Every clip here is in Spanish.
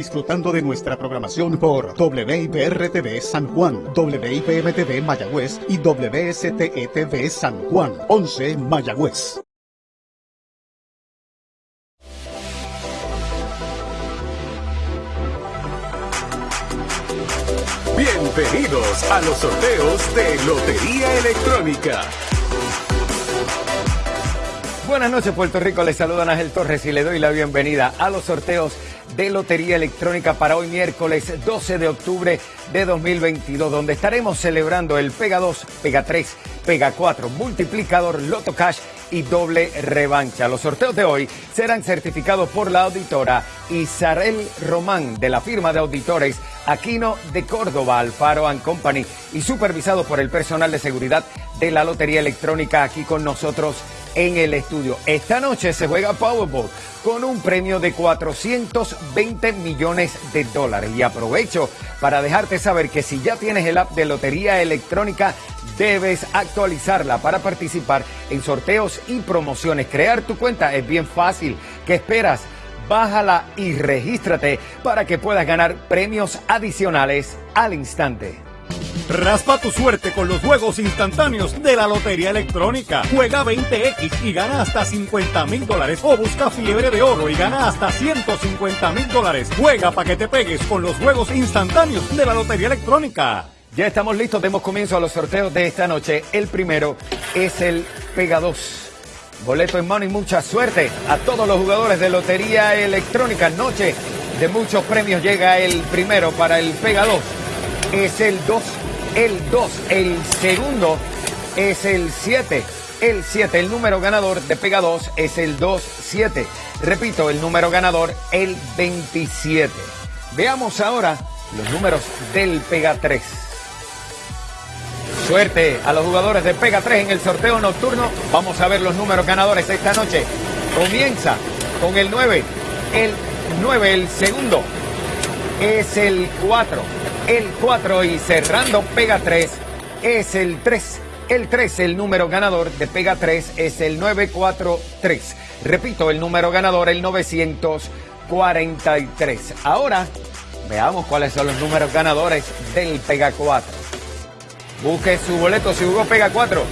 Disfrutando de nuestra programación por WIPR-TV San Juan, WIPM-TV Mayagüez y WSTE-TV San Juan, 11 Mayagüez. Bienvenidos a los sorteos de Lotería Electrónica. Buenas noches Puerto Rico, les saluda Ángel Torres y le doy la bienvenida a los sorteos de Lotería Electrónica para hoy miércoles 12 de octubre de 2022, donde estaremos celebrando el Pega 2, Pega 3, Pega 4, multiplicador, Loto Cash y doble revancha. Los sorteos de hoy serán certificados por la auditora Isarel Román de la firma de auditores Aquino de Córdoba, Alfaro Company y supervisados por el personal de seguridad de la Lotería Electrónica aquí con nosotros en el estudio. Esta noche se juega Powerball con un premio de 420 millones de dólares. Y aprovecho para dejarte saber que si ya tienes el app de Lotería Electrónica, debes actualizarla para participar en sorteos y promociones. Crear tu cuenta es bien fácil. ¿Qué esperas? Bájala y regístrate para que puedas ganar premios adicionales al instante. Raspa tu suerte con los juegos instantáneos de la Lotería Electrónica. Juega 20X y gana hasta 50 mil dólares. O busca fiebre de oro y gana hasta 150 mil dólares. Juega para que te pegues con los juegos instantáneos de la Lotería Electrónica. Ya estamos listos, demos comienzo a los sorteos de esta noche. El primero es el Pega 2. Boleto en mano y mucha suerte a todos los jugadores de Lotería Electrónica. Noche de muchos premios llega el primero para el Pega 2. Es el 2 el 2. El segundo es el 7. El 7, el número ganador de Pega 2 es el 2-7. Repito, el número ganador, el 27. Veamos ahora los números del Pega 3. Suerte a los jugadores de Pega 3 en el sorteo nocturno. Vamos a ver los números ganadores esta noche. Comienza con el 9. El 9, el segundo, es el 4 el 4 y cerrando Pega 3 es el 3. El 3, el número ganador de Pega 3 es el 943. Repito, el número ganador, el 943. Ahora, veamos cuáles son los números ganadores del Pega 4. Busque su boleto si jugó Pega 4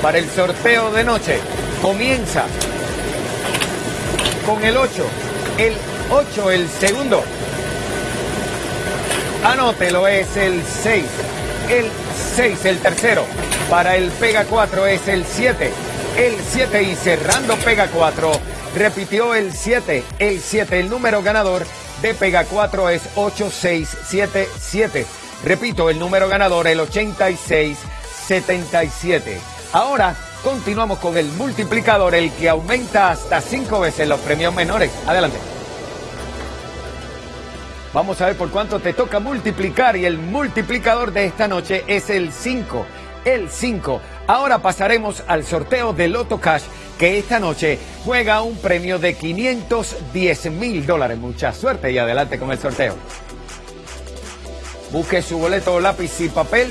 para el sorteo de noche. Comienza con el 8. El 8, el segundo. Anótelo, es el 6. El 6, el tercero. Para el Pega 4 es el 7. El 7 y cerrando Pega 4. Repitió el 7. El 7, el número ganador de Pega 4 es 8677. Repito, el número ganador, el 8677. Ahora continuamos con el multiplicador, el que aumenta hasta 5 veces los premios menores. Adelante. Vamos a ver por cuánto te toca multiplicar y el multiplicador de esta noche es el 5. El 5. Ahora pasaremos al sorteo de Loto Cash que esta noche juega un premio de 510 mil dólares. Mucha suerte y adelante con el sorteo. Busque su boleto, lápiz y papel.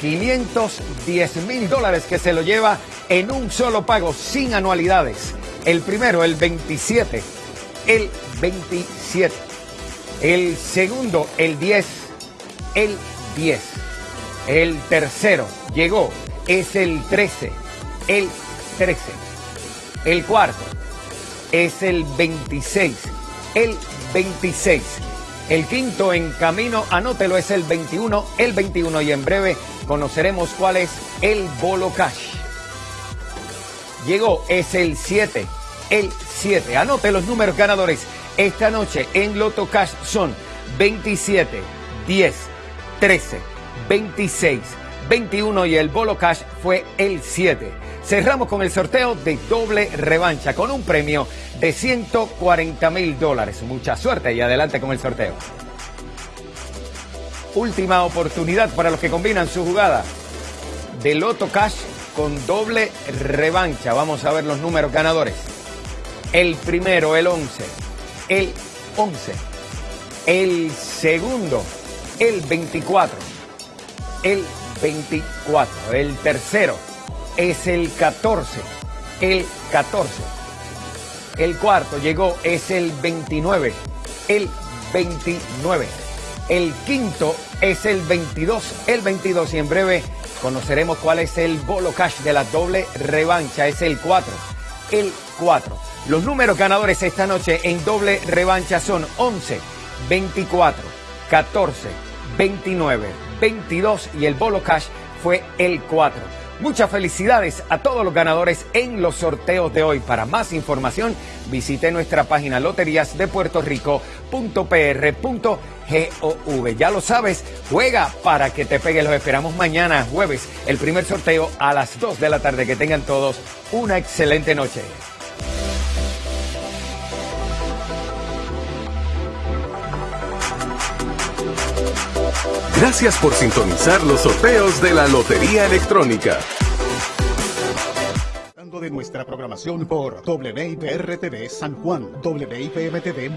510 mil dólares que se lo lleva en un solo pago sin anualidades. El primero, el 27 el 27. El segundo, el 10, el 10. El tercero llegó, es el 13, el 13. El cuarto es el 26, el 26. El quinto en camino, anótelo, es el 21, el 21 y en breve conoceremos cuál es el bolo cash. Llegó, es el 7, el 7. Anote los números ganadores esta noche en Loto Cash son 27, 10, 13, 26, 21 y el Bolo Cash fue el 7. Cerramos con el sorteo de doble revancha con un premio de 140 mil dólares. Mucha suerte y adelante con el sorteo. Última oportunidad para los que combinan su jugada de Loto Cash con doble revancha. Vamos a ver los números ganadores. El primero, el 11. El 11. El segundo, el 24. El 24. El tercero es el 14. El 14. El cuarto llegó, es el 29. el 29. El quinto es el 22, el 22 y en breve conoceremos cuál es el bolo cash de la doble revancha, es el 4, el 4. Los números ganadores esta noche en doble revancha son 11, 24, 14, 29, 22 y el bolo cash fue el 4. Muchas felicidades a todos los ganadores en los sorteos de hoy. Para más información, visite nuestra página loteriasdepuertorico.pr.gov. Ya lo sabes, juega para que te pegue. Los esperamos mañana, jueves, el primer sorteo a las 2 de la tarde. Que tengan todos una excelente noche. Gracias por sintonizar los sorteos de la Lotería Electrónica. de nuestra programación por WIPR-TV San Juan, WIPM-TV